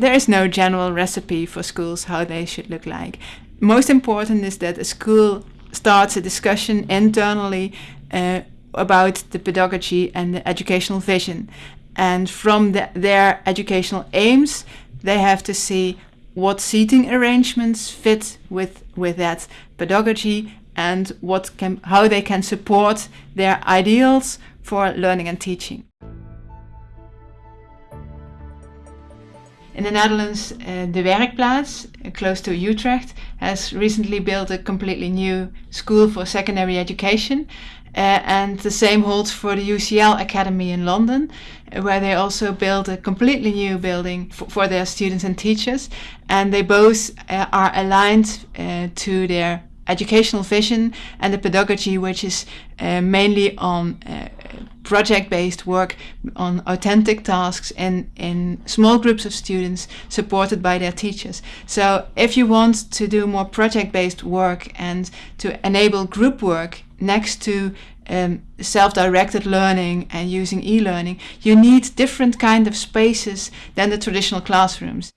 there is no general recipe for schools how they should look like. Most important is that a school starts a discussion internally uh, about the pedagogy and the educational vision. And from the, their educational aims, they have to see what seating arrangements fit with, with that pedagogy and what can, how they can support their ideals for learning and teaching. In the Netherlands, uh, De Werkplaats, uh, close to Utrecht, has recently built a completely new school for secondary education. Uh, and the same holds for the UCL Academy in London, uh, where they also built a completely new building for their students and teachers. And they both uh, are aligned uh, to their educational vision and the pedagogy, which is mainly on project-based work on authentic tasks in, in small groups of students supported by their teachers. So if you want to do more project-based work and to enable group work next to um, self-directed learning and using e-learning, you need different kind of spaces than the traditional classrooms.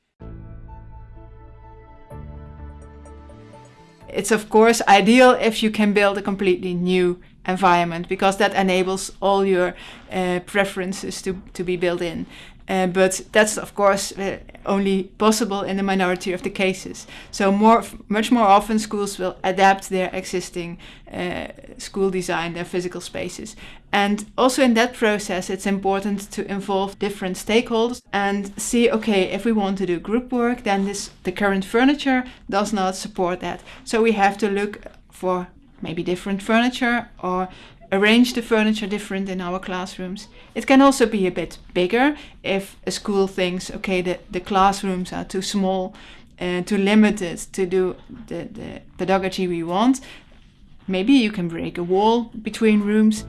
It's of course ideal if you can build a completely new environment because that enables all your uh, preferences to, to be built in. Uh, but that's of course uh, only possible in the minority of the cases. So more, much more often schools will adapt their existing uh, school design, their physical spaces. And also in that process, it's important to involve different stakeholders and see, okay, if we want to do group work, then this the current furniture does not support that. So we have to look for maybe different furniture or arrange the furniture different in our classrooms. It can also be a bit bigger if a school thinks, okay, the, the classrooms are too small, uh, too limited to do the, the pedagogy we want. Maybe you can break a wall between rooms.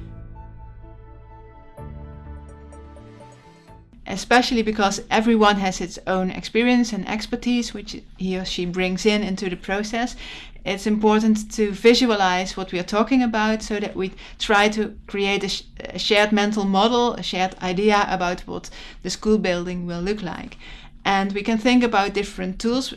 Especially because everyone has its own experience and expertise which he or she brings in into the process it's important to visualize what we are talking about so that we try to create a, sh a, shared mental model, a shared idea about what the school building will look like. And we can think about different tools.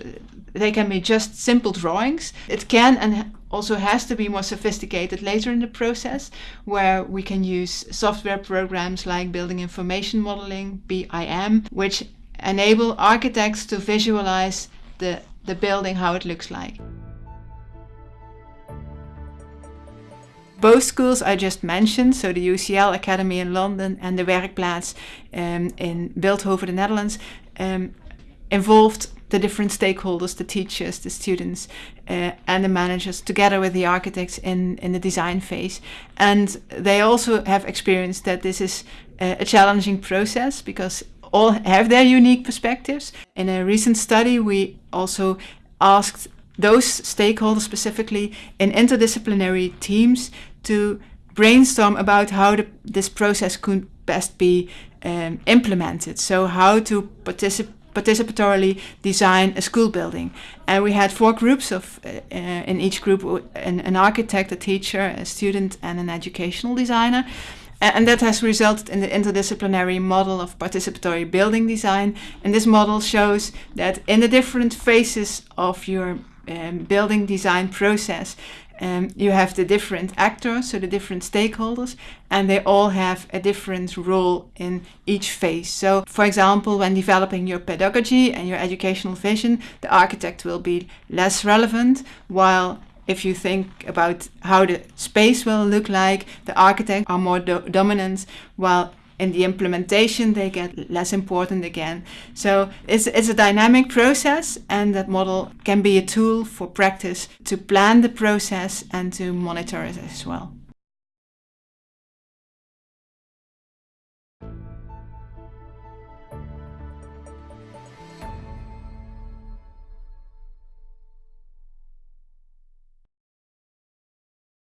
They can be just simple drawings. It can and also has to be more sophisticated later in the process, where we can use software programs like Building Information Modeling, BIM, which enable architects to visualize the, the building, how it looks like. both schools I just mentioned, so the UCL Academy in London and the Werkplaats um, in Bilthoven, the Netherlands, um, involved the different stakeholders, the teachers, the students, uh, and the managers, together with the architects in, in the design phase. And they also have experienced that this is uh, a challenging process because all have their unique perspectives. In a recent study, we also asked those stakeholders specifically in interdisciplinary teams to brainstorm about how the, this process could best be um, implemented. So how to participatorily design a school building. And we had four groups of, uh, uh, in each group, an, an, architect, a teacher, a student and an educational designer. And that has resulted in the interdisciplinary model of participatory building design. And this model shows that in the different phases of your um, building design process, um, you have the different actors, so the different stakeholders, and they all have a different role in each phase. So, for example, when developing your pedagogy and your educational vision, the architect will be less relevant, while if you think about how the space will look like, the architect are more do dominant, while in the implementation they get less important again. So it's, it's a dynamic process and that model can be a tool for practice to plan the process and to monitor it as well.